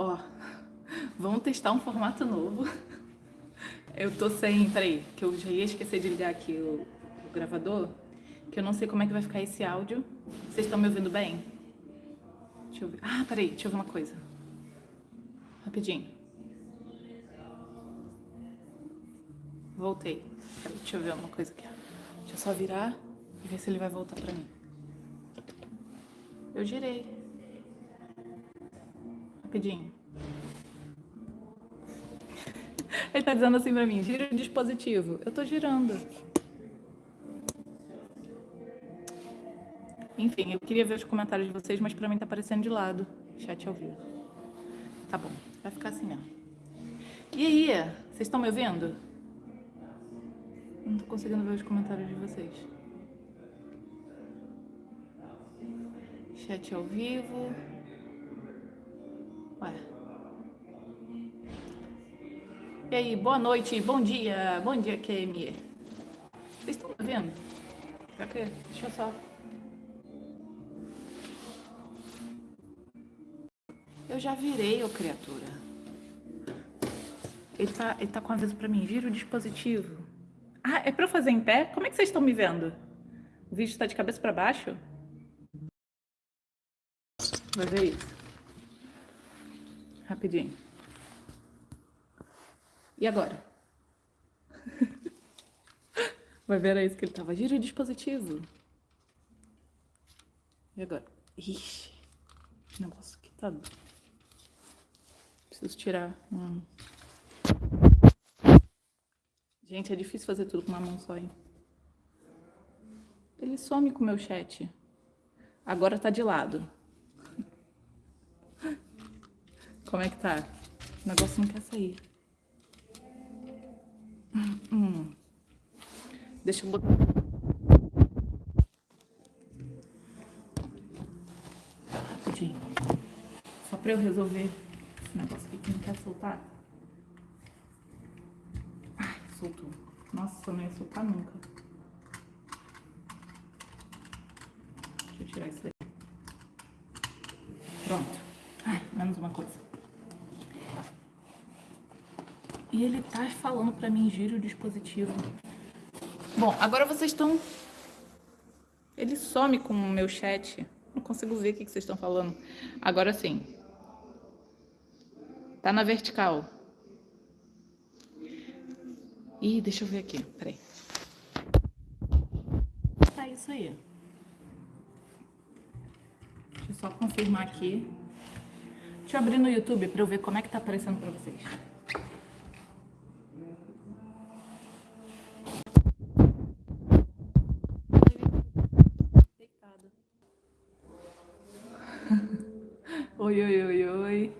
Ó, vamos testar um formato novo. Eu tô sem, peraí, que eu já ia esquecer de ligar aqui o, o gravador, que eu não sei como é que vai ficar esse áudio. Vocês estão me ouvindo bem? Deixa eu ver. Ah, peraí, deixa eu ver uma coisa. Rapidinho. Voltei. Peraí, deixa eu ver uma coisa aqui. Deixa eu só virar e ver se ele vai voltar pra mim. Eu girei. Rapidinho. Ele tá dizendo assim pra mim, gira o dispositivo. Eu tô girando. Enfim, eu queria ver os comentários de vocês, mas pra mim tá aparecendo de lado. Chat ao vivo. Tá bom, vai ficar assim mesmo. E aí, vocês estão me ouvindo? Não tô conseguindo ver os comentários de vocês. Chat ao vivo. E aí, boa noite, bom dia, bom dia, Kemi. Vocês estão me vendo? Deixa eu só. Eu já virei, ô criatura. Ele tá, ele tá com aviso pra mim, vira o dispositivo. Ah, é pra eu fazer em pé? Como é que vocês estão me vendo? O vídeo está de cabeça para baixo? Vai ver isso. Rapidinho. E agora? Vai ver, era isso que ele tava. Gira o dispositivo. E agora? Ixi, esse negócio aqui tá... Preciso tirar. Gente, é difícil fazer tudo com uma mão só, hein? Ele some com o meu chat. Agora tá de lado. Como é que tá? O negócio não quer sair. Hum. Deixa eu botar... Rapidinho. Só pra eu resolver esse negócio aqui que não quer soltar. Ai, soltou. Nossa, não ia soltar nunca. Deixa eu tirar isso aí. Pronto. Ai, menos uma coisa. E ele tá falando pra mim, gira o dispositivo. Bom, agora vocês estão... Ele some com o meu chat. Não consigo ver o que vocês estão falando. Agora sim. Tá na vertical. Ih, deixa eu ver aqui. Peraí. Tá isso aí. Deixa eu só confirmar aqui. Deixa eu abrir no YouTube pra eu ver como é que tá aparecendo pra vocês. 哟哟哟喂